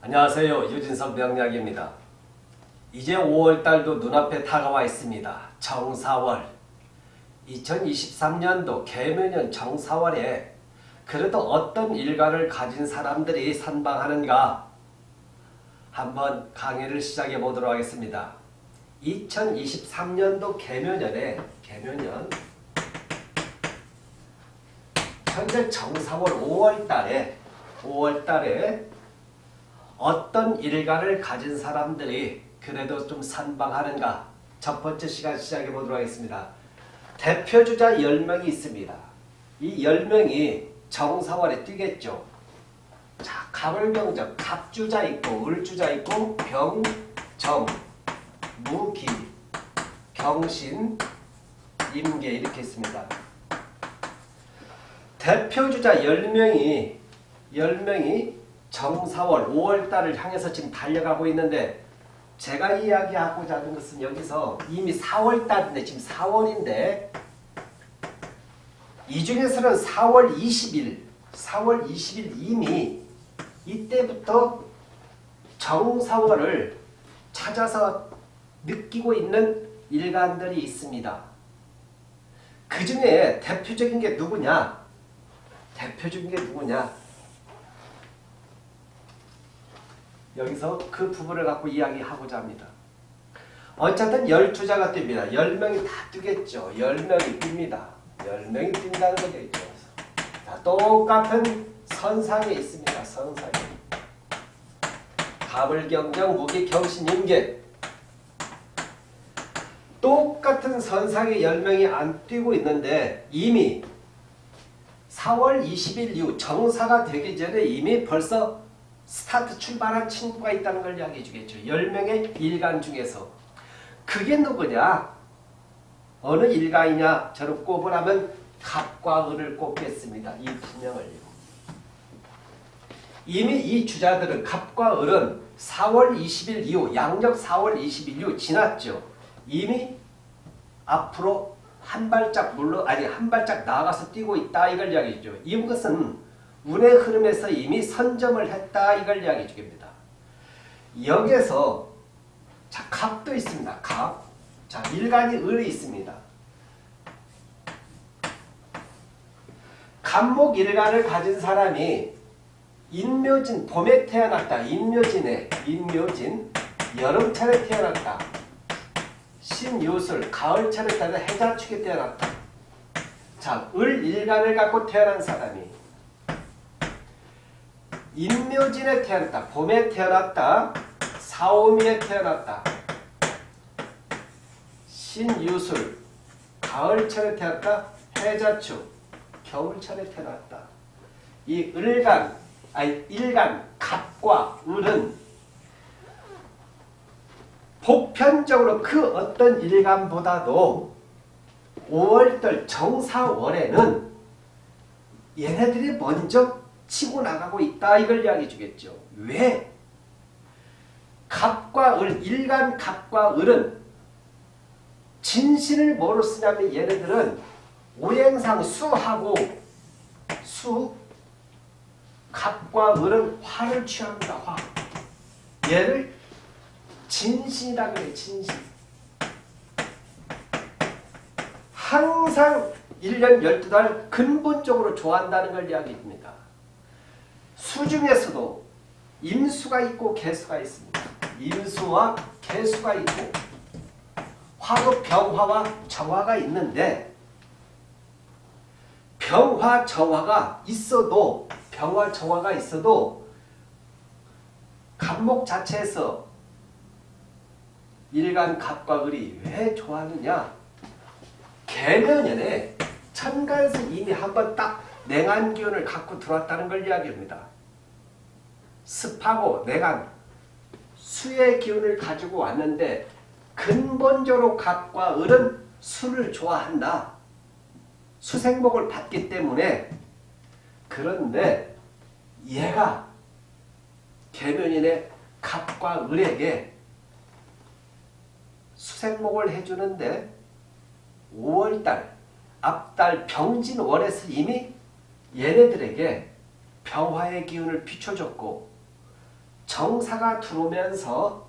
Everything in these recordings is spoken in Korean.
안녕하세요. 유진석 명약입니다. 이제 5월달도 눈앞에 다가와 있습니다. 정사월 2023년도 개묘년 정사월에 그래도 어떤 일가를 가진 사람들이 선방하는가 한번 강의를 시작해 보도록 하겠습니다. 2023년도 개묘년에 개묘년 현재 정사월 5월달에 5월달에 어떤 일가를 가진 사람들이 그래도 좀 선방하는가 첫 번째 시간 시작해 보도록 하겠습니다. 대표주자 10명이 있습니다. 이 10명이 정사월에 뛰겠죠. 자, 갑을병정, 갑주자 있고 을주자 있고 병, 정, 무기, 경신, 임계 이렇게 있습니다. 대표주자 10명이 10명이 정사월 5월달을 향해서 지금 달려가고 있는데 제가 이야기하고자 하는 것은 여기서 이미 4월달인데 지금 4월인데 이 중에서는 4월 20일 4월 20일 이미 이때부터 정사월을 찾아서 느끼고 있는 일간들이 있습니다. 그 중에 대표적인 게 누구냐? 대표적인 게 누구냐? 여기서 그 부분을 갖고 이야기하고자 합니다. 어쨌든 12자가 뜁니다. 10명이 다 뛰겠죠. 10명이 뜁니다. 10명이 뛴다는 거죠. 자, 똑같은 선상에 있습니다. 선상에. 갑을경정 무기경신 임계 똑같은 선상에 10명이 안 뛰고 있는데 이미 4월 20일 이후 정사가 되기 전에 이미 벌써 스타트 출발한 친구가 있다는 걸 이야기해 주겠죠. 10명의 일간 중에서. 그게 누구냐? 어느 일가이냐? 저를 꼽으라면 갑과 을을 꼽겠습니다. 이두 명을요. 이미 이 주자들은 갑과 을은 4월 20일 이후 양력 4월 20일 이후 지났죠. 이미 앞으로 한 발짝 물러 아니 한 발짝 나가서 뛰고 있다 이걸 이야기죠. 이것은 운의 흐름에서 이미 선점을 했다 이걸 이야기해 주겠습니다. 여기에서 자 갑도 있습니다. 갑. 자 일간이 을이 있습니다. 갑목 일간을 가진 사람이 인묘진 봄에 태어났다. 인묘진에 인묘진 여름철에 태어났다. 신유술 가을철에 태어나 해자축에 태어났다. 자, 을 일간을 갖고 태어난 사람이 인묘진에 태어났다. 봄에 태어났다. 사오미에 태어났다. 신유술 가을철에 태어났다. 해자축 겨울철에 태어났다. 이 을간 아니 일간 갑과 을은 보편적으로 그 어떤 일간보다도 5월달 정사월에는 얘네들이 먼저 치고 나가고 있다 이걸 이야기해 주겠죠. 왜? 갑과 을, 일간 갑과 을은 진신을 뭐로 쓰냐면 얘네들은 오행상 수하고 수 갑과 을은 화를 취합니다. 화. 얘를 진신이라 그래 진신. 항상 1년 12달 근본적으로 좋아한다는 걸 이야기합니다. 수 중에서도 임수가 있고 개수가 있습니다. 임수와 개수가 있고 화도 병화와 정화가 있는데 병화 정화가 있어도 병화 정화가 있어도 간목 자체에서 일간 갑과 을이 왜 좋아하느냐 개면연에 천간에서 이미 한번 딱 냉한 기운을 갖고 들어왔다는 걸 이야기합니다. 습하고 냉한 수의 기운을 가지고 왔는데 근본적으로 갑과 을은 수를 좋아한다. 수생복을 받기 때문에 그런데 얘가 개면인의 갑과 을에게 수생목을 해주는데 5월달 앞달 병진월에서 이미 얘네들에게 병화의 기운을 비춰줬고 정사가 들어오면서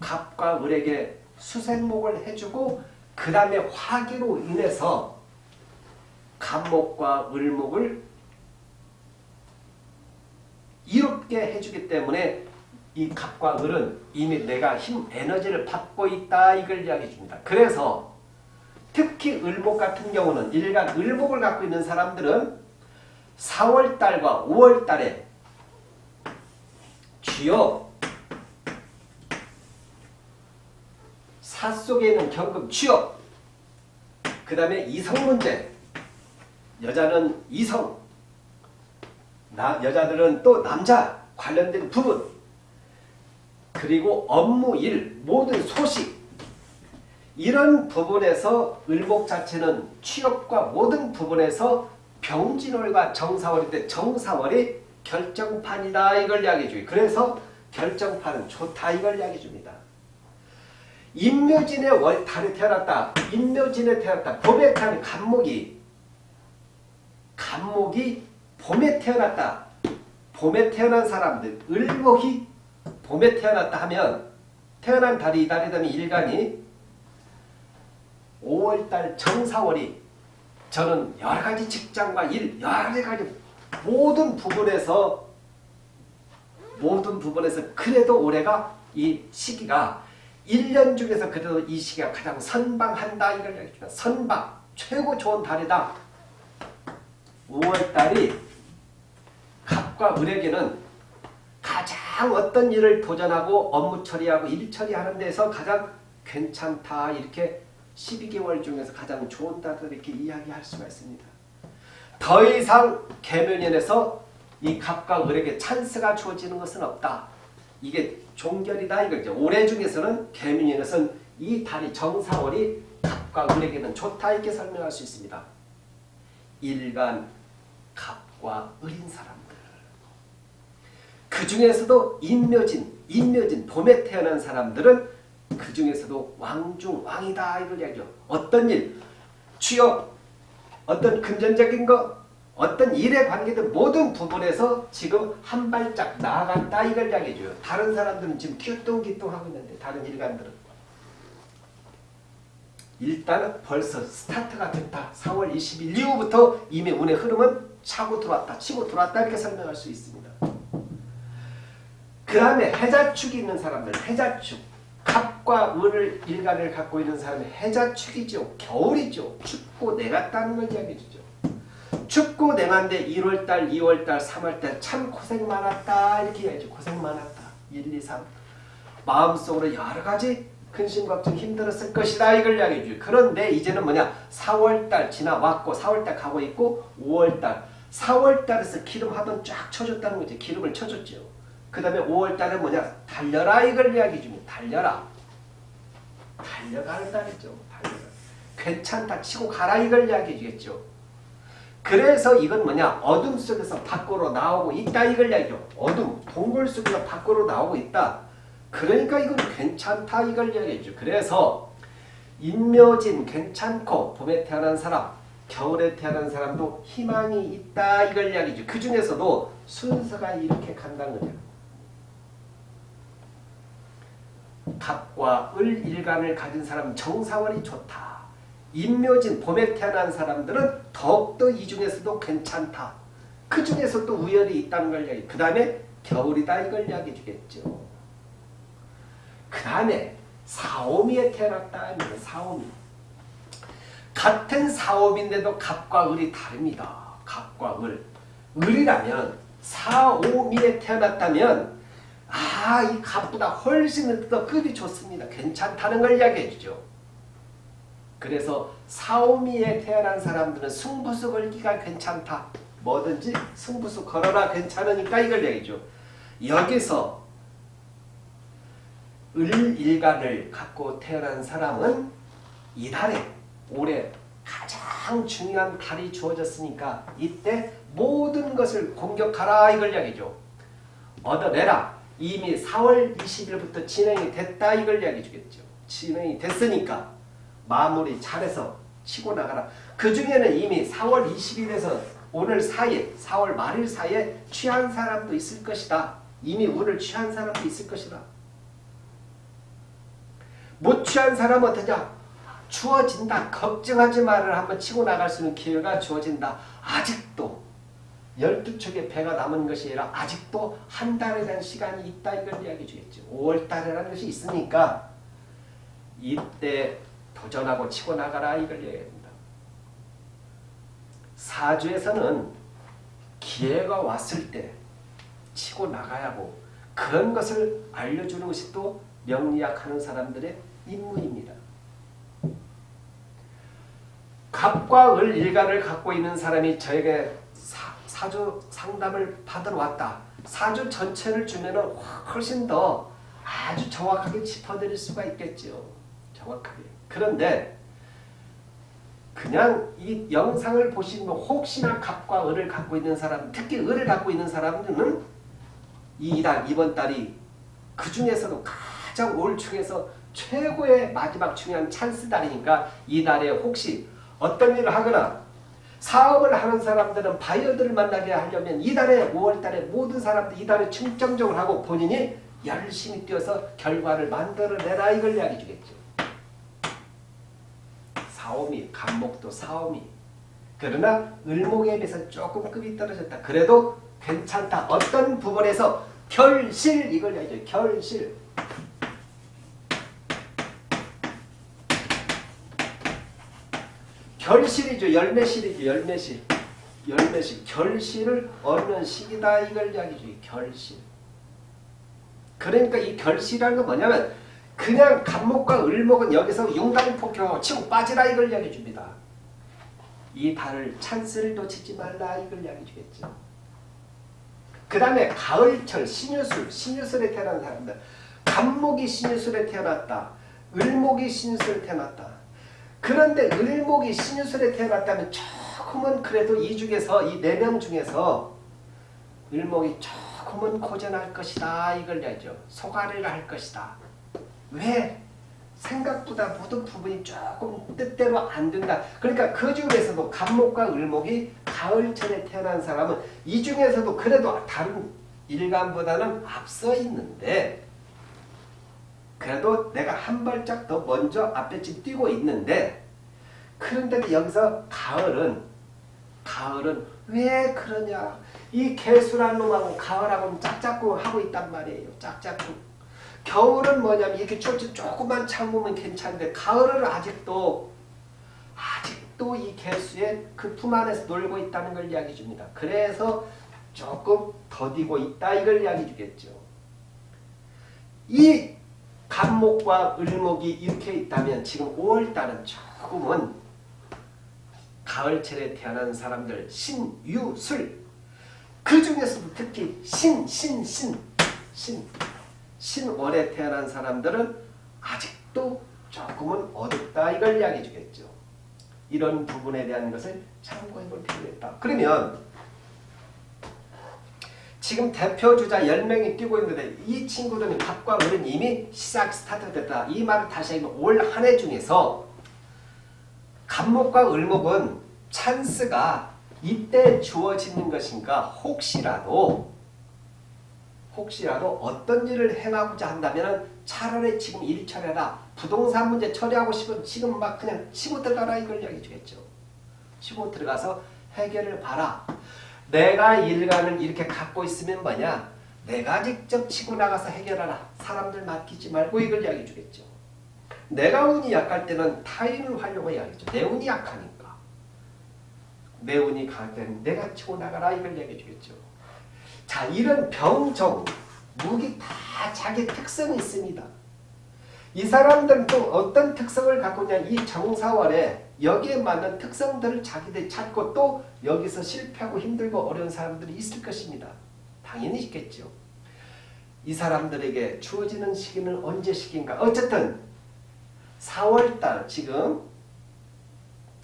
갑과 을에게 수생목을 해주고 그 다음에 화기로 인해서 갑목과 을목을 이롭게 해주기 때문에 이 갑과 을은 이미 내가 힘, 에너지를 받고 있다 이걸 이야기해 줍니다. 그래서 특히 을목 같은 경우는 일간 을목을 갖고 있는 사람들은 4월달과 5월달에 주요 사 속에 있는 경금 취업 그 다음에 이성 문제. 여자는 이성 나, 여자들은 또 남자 관련된 부분. 그리고 업무 일 모든 소식. 이런 부분에서 을목 자체는 취업과 모든 부분에서 병진월과 정사월인데 정사월이 결정판이다 이걸 이야기해 주고 그래서 결정판은 좋다 이걸 이야기해 줍니다. 임묘진의 월 달에 태어났다. 임묘진에 태어났다. 봄에 태어난 간목이 간목이 봄에 태어났다. 봄에 태어난 사람들 을목이 봄에 태어났다 하면 태어난 달이 이 달이 되면 일간이 5월달 정사월이 저는 여러 가지 직장과 일 여러 가지 모든 부분에서 모든 부분에서 그래도 올해가 이 시기가 1년 중에서 그래도 이 시기가 가장 선방한다 이걸 얘기합니다. 선방 최고 좋은 달이다. 5월달이 갑과 을에게는 가장 어떤 일을 도전하고 업무 처리하고 일 처리하는 데서 가장 괜찮다 이렇게 12개월 중에서 가장 좋은 달을 이렇게 이야기할 수가 있습니다. 더 이상 개면연에서 이 갑과 을에게 찬스가 주어지는 것은 없다. 이게 종결이다 이거죠. 올해 중에서는 개면연에서는 이 달이 정사월이 갑과 을에게는 좋다 이렇게 설명할 수 있습니다. 일간 갑과 을인 사람들. 그 중에서도 인묘진, 인묘진 봄에 태어난 사람들은 그 중에서도 왕중 왕이다 이걸 이야기죠. 어떤 일, 취업, 어떤 금전적인 것, 어떤 일에 관계된 모든 부분에서 지금 한 발짝 나아갔다 이걸 이야기해줘요. 다른 사람들은 지금 기똥기똥하고 있는데 다른 일간들은 일단은 벌써 스타트가 됐다. 4월 20일 이후부터 이미 운의 흐름은 차고 들어왔다. 치고 들어왔다 이렇게 설명할 수 있습니다. 그 다음에 해자축이 있는 사람들 해자축 갑 과 을을 일간을 갖고 있는 사람이 해자축이죠. 겨울이죠. 춥고 냉았다는 걸 이야기해주죠. 춥고 냉한데 1월달, 2월달, 3월달 참 고생 많았다 이렇게 이야기죠. 고생 많았다. 1, 2, 3 마음속으로 여러 가지 근심 걱정 힘들었을 것이다 이걸 이야기해줘요. 그런데 이제는 뭐냐 4월달 지나왔고 4월달 가고 있고 5월달 4월달에서 기름 한번 쫙 쳐줬다는 거죠. 기름을 쳐줬죠. 그 다음에 5월달에 뭐냐 달려라 이걸 이야기해 줍니다. 달려라. 달려가는 달이죠. 달려라. 괜찮다 치고 가라 이걸 이야기해 주겠죠. 그래서 이건 뭐냐 어둠 속에서 밖으로 나오고 있다 이걸 이야기죠. 어둠 동굴 속에서 밖으로 나오고 있다. 그러니까 이건 괜찮다 이걸 이야기해죠. 그래서 인묘진 괜찮고 봄에 태어난 사람 겨울에 태어난 사람도 희망이 있다 이걸 이야기죠. 그 중에서도 순서가 이렇게 간다는 거죠. 갑과 을 일간을 가진 사람은 정사월이 좋다. 인묘진 봄에 태어난 사람들은 더욱더 이 중에서도 괜찮다. 그 중에서도 우열이 있다는 걸 이야기. 그 다음에 겨울이다 이걸 이야기해 주겠죠. 그 다음에 사오미에 태어났다 사오미. 같은 사오미인데도 갑과 을이 다릅니다. 갑과 을. 을이라면 사오미에 태어났다면 아, 이 갑보다 훨씬 더 급이 좋습니다. 괜찮다는 걸 이야기해 주죠. 그래서 사오미에 태어난 사람들은 승부수 걸기가 괜찮다. 뭐든지 승부수 걸어라 괜찮으니까 이걸 얘기죠. 여기서 을일간을 갖고 태어난 사람은 이달에 올해 가장 중요한 달이 주어졌으니까 이때 모든 것을 공격하라 이걸 이야기죠. 얻어내라. 이미 4월 20일부터 진행이 됐다 이걸 이야기해 주겠죠. 진행이 됐으니까 마무리 잘해서 치고 나가라. 그 중에는 이미 4월 20일에서 오늘 사이에 4월 말일 사이에 취한 사람도 있을 것이다. 이미 운을 취한 사람도 있을 것이다. 못 취한 사람은 어떠냐? 주어진다. 걱정하지 말을 한번 치고 나갈 수 있는 기회가 주어진다. 아직도 12척의 배가 남은 것이 아니라 아직도 한 달에 대한 시간이 있다 이걸 이야기해 주겠죠. 5월달이라는 것이 있으니까 이때 도전하고 치고 나가라 이걸 이야기합니다. 사주에서는 기회가 왔을 때 치고 나가야 하고 그런 것을 알려주는 것이 또 명리학하는 사람들의 임무입니다. 갑과 을 일간을 갖고 있는 사람이 저에게 사, 사주 상담을 받으러 왔다. 사주 전체를 주면 훨씬 더 아주 정확하게 짚어드릴 수가 있겠죠. 정확하게. 그런데 그냥 이 영상을 보시면 혹시나 갑과 을을 갖고 있는 사람, 특히 을을 갖고 있는 사람들은 이 달 이번 달이 그 중에서도 가장 올 중에서 최고의 마지막 중요한 찬스 달이니까 이 달에 혹시 어떤 일을 하거나 사업을 하는 사람들은 바이어들을 만나게 하려면 이달에 5월달에 모든 사람들 이달에 충정적으로 하고 본인이 열심히 뛰어서 결과를 만들어내라 이걸 이야기 주겠죠. 사오미, 간목도 사오미. 그러나 을목에 비해서 조금 급이 떨어졌다. 그래도 괜찮다. 어떤 부분에서 결실 이걸 이야기죠. 결실. 결실이죠. 열매실이죠. 열매실. 열매실. 결실을 얻는 시기다. 이걸 이야기죠. 결실. 그러니까 이 결실이라는 건 뭐냐면 그냥 간목과 을목은 여기서 융단폭격 치고 빠지라 이걸 이야기해 줍니다. 이 달을 찬스를 놓치지 말라 이걸 이야기해 주겠죠. 그 다음에 가을철 신유술, 신유술에 태어난 사람들 간목이 신유술에 태어났다. 을목이 신유술에 태어났다. 그런데 을목이 신유술에 태어났다면 조금은 그래도 이 중에서 이 네 명 중에서 을목이 조금은 고전할 것이다 이걸 야죠 소가리를 할 것이다. 왜? 생각보다 모든 부분이 조금 뜻대로 안 된다. 그러니까 그 중에서도 간목과 을목이 가을철에 태어난 사람은 이 중에서도 그래도 다른 일간보다는 앞서 있는데 그래도 내가 한 발짝 더 먼저 앞에 지금 뛰고 있는데 그런데도 여기서 가을은 가을은 왜 그러냐 이 개수란 놈하고 가을하고는 짝짝꿍 하고 있단 말이에요. 짝짝꿍. 겨울은 뭐냐면 이렇게 쫄쫄 조금만 참으면 괜찮은데 가을은 아직도 아직도 이 개수의 그 품 안에서 놀고 있다는 걸 이야기해 줍니다. 그래서 조금 더디고 있다 이걸 이야기해 주겠죠. 이 간목과 을목이 이렇게 있다면 지금 5월달은 조금은 가을철에 태어난 사람들 신유술 그 중에서도 특히 신, 신, 신, 신 신월에 태어난 사람들은 아직도 조금은 어둡다 이걸 이야기해 주겠죠. 이런 부분에 대한 것을 참고해 볼 필요가 있다. 그러면 지금 대표주자 10명이 뛰고 있는데 이 친구들은 갑과 을은 이미 시작 스타트됐다. 이 말을 다시 하면 올 한 해 중에서 갑목과 을목은 찬스가 이때 주어지는 것인가 혹시라도 혹시라도 어떤 일을 행하고자 한다면 차라리 지금 일 처리하라. 부동산 문제 처리하고 싶으면 지금 막 그냥 치고 들어가라 이걸 이야기해 주겠죠. 치고 들어가서 해결을 봐라. 내가 일간을 이렇게 갖고 있으면 뭐냐? 내가 직접 치고 나가서 해결하라. 사람들 맡기지 말고 이걸 이야기해 주겠죠. 내가 운이 약할 때는 타인을 이야기죠. 내 운이 약하니까. 내 운이 강할 때는 내가 치고 나가라 이걸 이야기해 주겠죠. 자 이런 병정, 무기 다 자기 특성이 있습니다. 이 사람들은 또 어떤 특성을 갖고 있냐 이 정사월에 여기에 맞는 특성들을 자기들이 찾고 또 여기서 실패하고 힘들고 어려운 사람들이 있을 것입니다. 당연히 있겠죠. 이 사람들에게 주어지는 시기는 언제 시기인가? 어쨌든 4월달 지금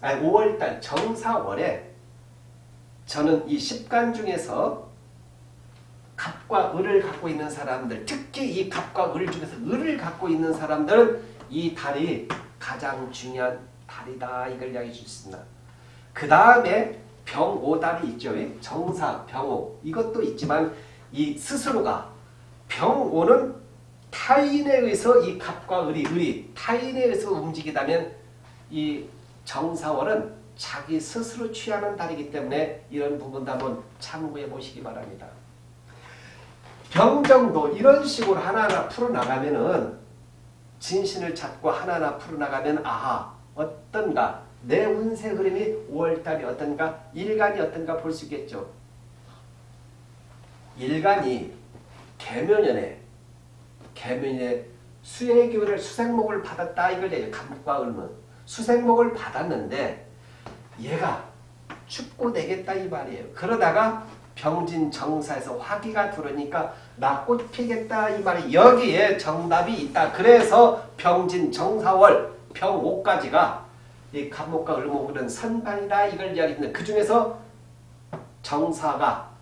아니 5월달 정사월에 저는 이 10간 중에서 갑과 을을 갖고 있는 사람들 특히 이 갑과 을 중에서 을을 갖고 있는 사람들은 이 달이 가장 중요한 달이다 이걸 이야기해 주습니다. 그 다음에 병오달이 있죠. 정사, 병오 이것도 있지만 이 스스로가 병오는 타인에 의해서 이 갑과 을이 을이 타인에 의해서 움직이다면 이 정사월은 자기 스스로 취하는 달이기 때문에 이런 부분도 한번 참고해 보시기 바랍니다. 병정도 이런 식으로 하나하나 풀어나가면은 진신을 찾고 하나하나 풀어나가면 아하 어떤가 내 운세 흐름이 5월달이 어떤가 일간이 어떤가 볼 수 있겠죠. 일간이 개묘년에 개묘년에 수의 기운을 수생목을 받았다 이걸 얘기해요. 감목과 을문 수생목을 받았는데 얘가 춥고 되겠다 이 말이에요. 그러다가 병진 정사에서 화기가 들어오니까 나 꽃 피겠다 이 말이 여기에 정답이 있다. 그래서 병진 정사월 병오까지가 이 간목과 을목은 선반이다 이걸 이야기했는데 그 중에서 정사가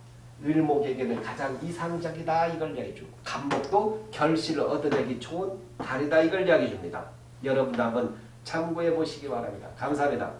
을목에게는 가장 이상적이다 이걸 이야기해주고 간목도 결실을 얻어내기 좋은 달이다 이걸 이야기해줍니다. 여러분도 한번 참고해 보시기 바랍니다. 감사합니다.